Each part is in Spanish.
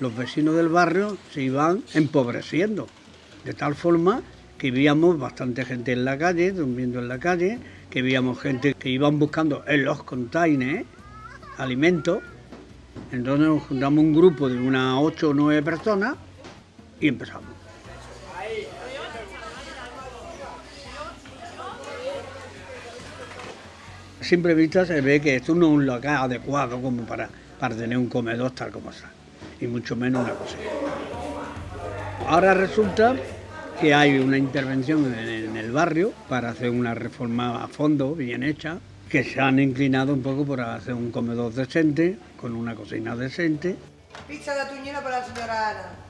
Los vecinos del barrio se iban empobreciendo, de tal forma que vivíamos bastante gente en la calle, durmiendo en la calle, que veíamos gente que iban buscando en los containers alimentos. Entonces nos juntamos un grupo de unas ocho o nueve personas y empezamos. A simple vista se ve que esto no es un local adecuado como para, para tener un comedor tal como está, y mucho menos una cocina. Ahora resulta que hay una intervención en el barrio para hacer una reforma a fondo, bien hecha, que se han inclinado un poco por hacer un comedor decente, con una cocina decente. Pizza de tuñera para la señora Ana.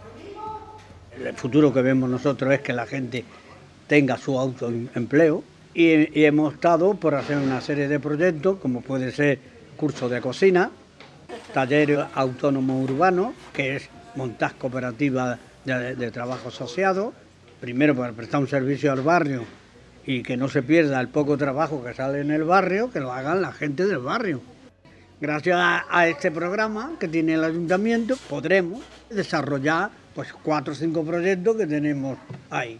El futuro que vemos nosotros es que la gente tenga su autoempleo y, hemos estado por hacer una serie de proyectos, como puede ser curso de cocina, taller autónomo urbano, que es montar cooperativas de, de trabajo asociado, primero para prestar un servicio al barrio y que no se pierda el poco trabajo que sale en el barrio, que lo hagan la gente del barrio. Gracias a, este programa que tiene el ayuntamiento podremos desarrollar pues cuatro o cinco proyectos que tenemos ahí.